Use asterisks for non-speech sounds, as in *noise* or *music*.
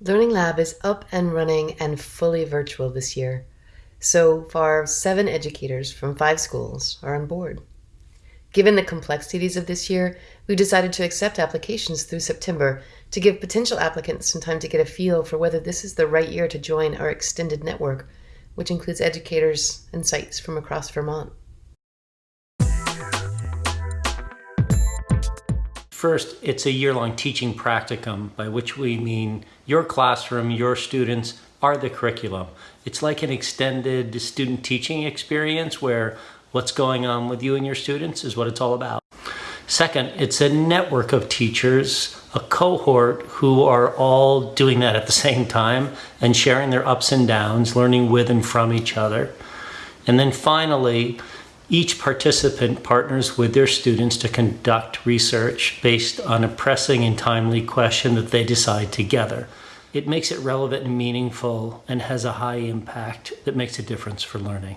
Learning Lab is up and running and fully virtual this year. So far, seven educators from five schools are on board. Given the complexities of this year, we decided to accept applications through September to give potential applicants some time to get a feel for whether this is the right year to join our extended network, which includes educators and sites from across Vermont. First, it's a year-long teaching practicum, by which we mean your classroom, your students are the curriculum. It's like an extended student teaching experience where what's going on with you and your students is what it's all about. Second, it's a network of teachers, a cohort who are all doing that at the *laughs* same time and sharing their ups and downs, learning with and from each other. And then finally, each participant partners with their students to conduct research based on a pressing and timely question that they decide together. It makes it relevant and meaningful and has a high impact that makes a difference for learning.